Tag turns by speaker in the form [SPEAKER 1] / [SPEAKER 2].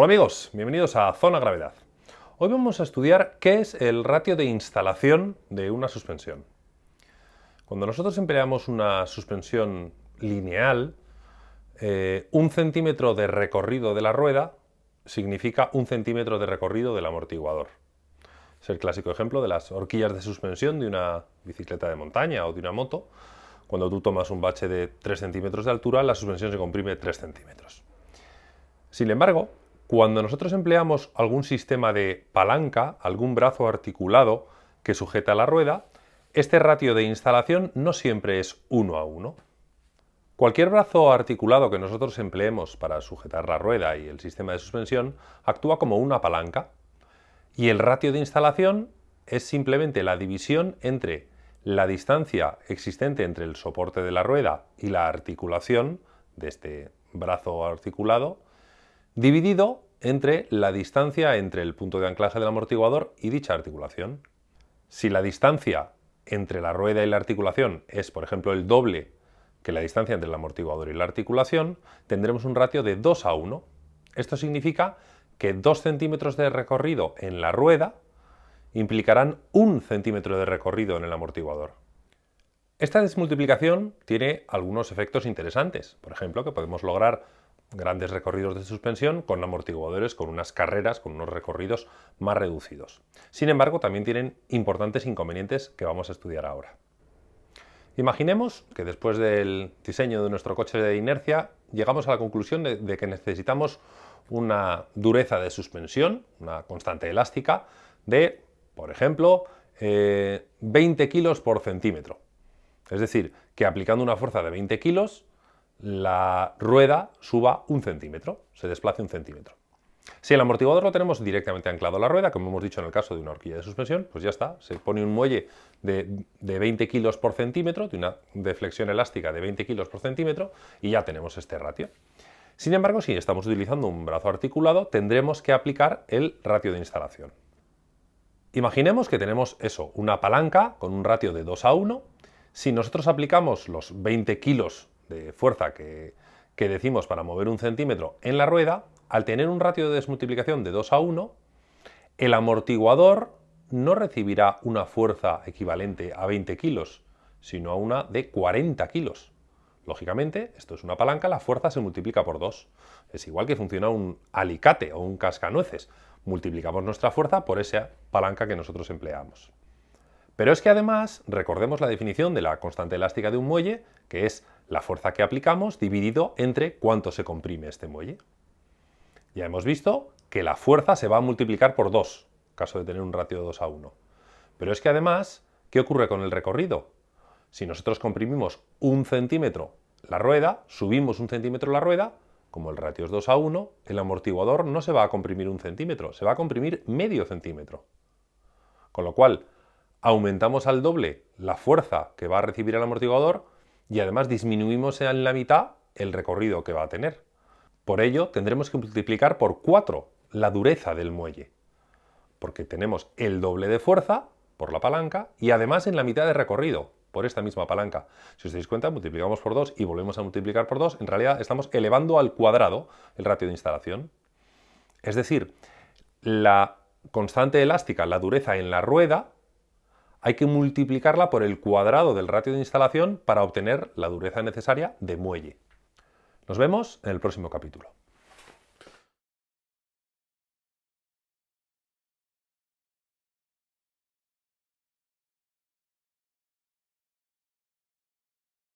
[SPEAKER 1] Hola amigos, bienvenidos a Zona Gravedad. Hoy vamos a estudiar qué es el ratio de instalación de una suspensión. Cuando nosotros empleamos una suspensión lineal, eh, un centímetro de recorrido de la rueda significa un centímetro de recorrido del amortiguador. Es el clásico ejemplo de las horquillas de suspensión de una bicicleta de montaña o de una moto. Cuando tú tomas un bache de 3 centímetros de altura, la suspensión se comprime 3 centímetros. Sin embargo, cuando nosotros empleamos algún sistema de palanca, algún brazo articulado que sujeta la rueda, este ratio de instalación no siempre es uno a uno. Cualquier brazo articulado que nosotros empleemos para sujetar la rueda y el sistema de suspensión actúa como una palanca y el ratio de instalación es simplemente la división entre la distancia existente entre el soporte de la rueda y la articulación de este brazo articulado dividido entre la distancia entre el punto de anclaje del amortiguador y dicha articulación. Si la distancia entre la rueda y la articulación es, por ejemplo, el doble que la distancia entre el amortiguador y la articulación, tendremos un ratio de 2 a 1. Esto significa que 2 centímetros de recorrido en la rueda implicarán un centímetro de recorrido en el amortiguador. Esta desmultiplicación tiene algunos efectos interesantes, por ejemplo, que podemos lograr grandes recorridos de suspensión con amortiguadores con unas carreras, con unos recorridos más reducidos. Sin embargo, también tienen importantes inconvenientes que vamos a estudiar ahora. Imaginemos que después del diseño de nuestro coche de inercia llegamos a la conclusión de, que necesitamos una dureza de suspensión, una constante elástica, de, por ejemplo, 20 eh, kilos por centímetro. Es decir, que aplicando una fuerza de 20 kilos la rueda suba un centímetro, se desplace un centímetro. Si el amortiguador lo tenemos directamente anclado a la rueda, como hemos dicho en el caso de una horquilla de suspensión, pues ya está, se pone un muelle de, 20 kilos por centímetro, de una deflexión elástica de 20 kilos por centímetro, y ya tenemos este ratio. Sin embargo, si estamos utilizando un brazo articulado, tendremos que aplicar el ratio de instalación. Imaginemos que tenemos eso, una palanca con un ratio de 2 a 1. Si nosotros aplicamos los 20 kilos de fuerza que, decimos para mover un centímetro en la rueda, al tener un ratio de desmultiplicación de 2 a 1, el amortiguador no recibirá una fuerza equivalente a 20 kilos, sino a una de 40 kilos. Lógicamente, esto es una palanca, la fuerza se multiplica por 2. Es igual que funciona un alicate o un cascanueces. Multiplicamos nuestra fuerza por esa palanca que nosotros empleamos. Pero es que además, recordemos la definición de la constante elástica de un muelle, que es la fuerza que aplicamos dividido entre cuánto se comprime este muelle. Ya hemos visto que la fuerza se va a multiplicar por 2, caso de tener un ratio de 2 a 1. Pero es que además, ¿qué ocurre con el recorrido? Si nosotros comprimimos un centímetro la rueda, subimos un centímetro la rueda, como el ratio es 2 a 1, el amortiguador no se va a comprimir un centímetro, se va a comprimir medio centímetro. Con lo cual, aumentamos al doble la fuerza que va a recibir el amortiguador y además disminuimos en la mitad el recorrido que va a tener. Por ello tendremos que multiplicar por 4 la dureza del muelle, porque tenemos el doble de fuerza por la palanca y además en la mitad de recorrido por esta misma palanca. Si os dais cuenta, multiplicamos por 2 y volvemos a multiplicar por 2, en realidad estamos elevando al cuadrado el ratio de instalación. Es decir, la constante elástica, la dureza en la rueda, hay que multiplicarla por el cuadrado del ratio de instalación para obtener la dureza necesaria de muelle. Nos vemos en el próximo capítulo.